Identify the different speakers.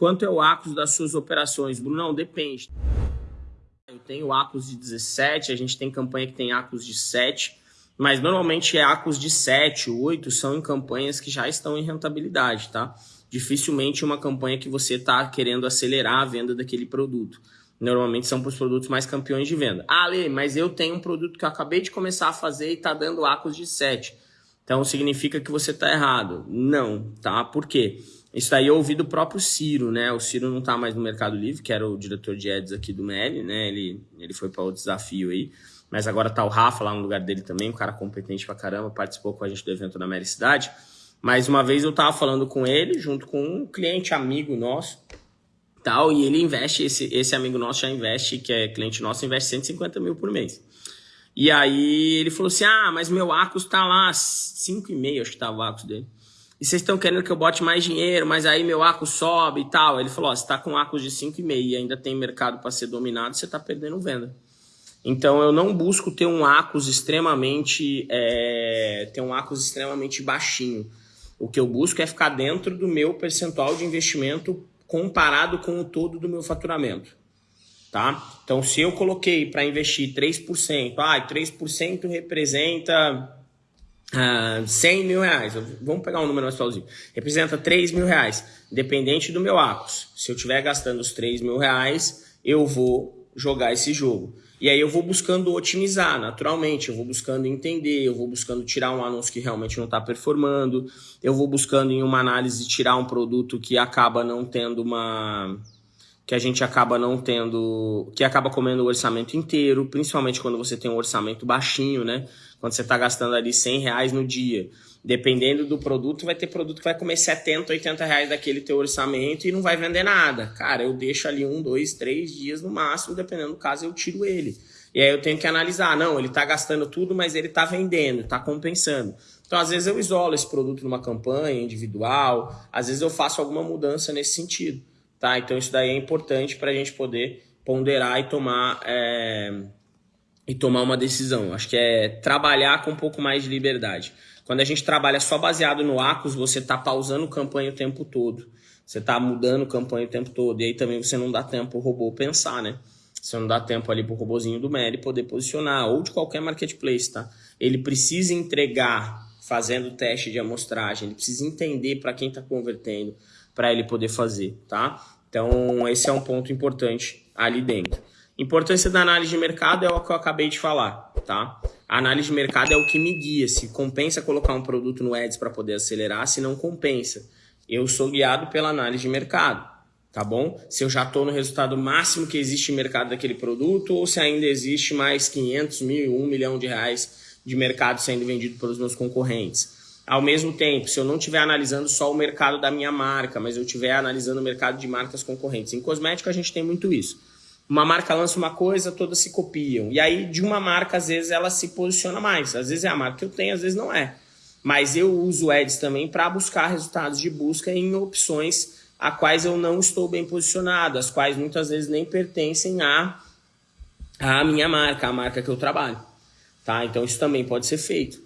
Speaker 1: quanto é o ACOS das suas operações? Brunão, depende. Eu tenho ACOS de 17, a gente tem campanha que tem ACOS de 7, mas normalmente é ACOS de 7, 8 são em campanhas que já estão em rentabilidade, tá? Dificilmente uma campanha que você está querendo acelerar a venda daquele produto. Normalmente são para os produtos mais campeões de venda. Ah, Lê, mas eu tenho um produto que eu acabei de começar a fazer e está dando ACOS de 7. Então significa que você está errado. Não, tá? Por quê? Isso aí eu ouvi do próprio Ciro, né? O Ciro não está mais no Mercado Livre, que era o diretor de ads aqui do MEL, né? Ele, ele foi para outro desafio aí. Mas agora tá o Rafa lá no lugar dele também, um cara competente pra caramba, participou com a gente do evento da Mera Cidade. Mas uma vez eu tava falando com ele, junto com um cliente amigo nosso, tal, e ele investe, esse, esse amigo nosso já investe, que é cliente nosso, investe 150 mil por mês. E aí ele falou assim, ah, mas meu Acus tá lá, 5,5 acho que tava o Acus dele. E vocês estão querendo que eu bote mais dinheiro, mas aí meu Acus sobe e tal. Ele falou, ó, você tá com Acus de 5,5 e ainda tem mercado para ser dominado, você tá perdendo venda. Então eu não busco ter um Acus extremamente, é, ter um Acus extremamente baixinho. O que eu busco é ficar dentro do meu percentual de investimento comparado com o todo do meu faturamento. Tá? Então, se eu coloquei para investir 3%, ah, 3% representa ah, 100 mil reais. Vamos pegar um número mais plausível. Representa 3 mil reais. Dependente do meu ACOS. Se eu estiver gastando os 3 mil reais, eu vou jogar esse jogo. E aí eu vou buscando otimizar, naturalmente, eu vou buscando entender, eu vou buscando tirar um anúncio que realmente não está performando, eu vou buscando em uma análise tirar um produto que acaba não tendo uma... que a gente acaba não tendo... que acaba comendo o orçamento inteiro, principalmente quando você tem um orçamento baixinho, né? Quando você está gastando ali 100 reais no dia. Dependendo do produto, vai ter produto que vai comer 70, 80 reais daquele teu orçamento e não vai vender nada. Cara, eu deixo ali um, dois, três dias no máximo, dependendo do caso, eu tiro ele. E aí eu tenho que analisar, não, ele está gastando tudo, mas ele está vendendo, está compensando. Então, às vezes eu isolo esse produto numa campanha individual, às vezes eu faço alguma mudança nesse sentido, tá? Então, isso daí é importante para a gente poder ponderar e tomar, é, e tomar uma decisão. Acho que é trabalhar com um pouco mais de liberdade. Quando a gente trabalha só baseado no ACOS, você está pausando campanha o tempo todo. Você está mudando campanha o tempo todo. E aí também você não dá tempo o robô pensar, né? Você não dá tempo ali para o robozinho do Meli poder posicionar, ou de qualquer marketplace, tá? Ele precisa entregar fazendo teste de amostragem, ele precisa entender para quem está convertendo, para ele poder fazer, tá? Então, esse é um ponto importante ali dentro. Importância da análise de mercado é o que eu acabei de falar, tá? A análise de mercado é o que me guia, se compensa colocar um produto no Ads para poder acelerar, se não compensa. Eu sou guiado pela análise de mercado, tá bom? Se eu já estou no resultado máximo que existe em mercado daquele produto ou se ainda existe mais 500 mil, 1 milhão de reais de mercado sendo vendido pelos meus concorrentes. Ao mesmo tempo, se eu não estiver analisando só o mercado da minha marca, mas eu estiver analisando o mercado de marcas concorrentes. Em cosmético a gente tem muito isso uma marca lança uma coisa, todas se copiam. E aí, de uma marca, às vezes, ela se posiciona mais. Às vezes é a marca que eu tenho, às vezes não é. Mas eu uso Ads também para buscar resultados de busca em opções a quais eu não estou bem posicionado, as quais muitas vezes nem pertencem à, à minha marca, à marca que eu trabalho. Tá? Então isso também pode ser feito.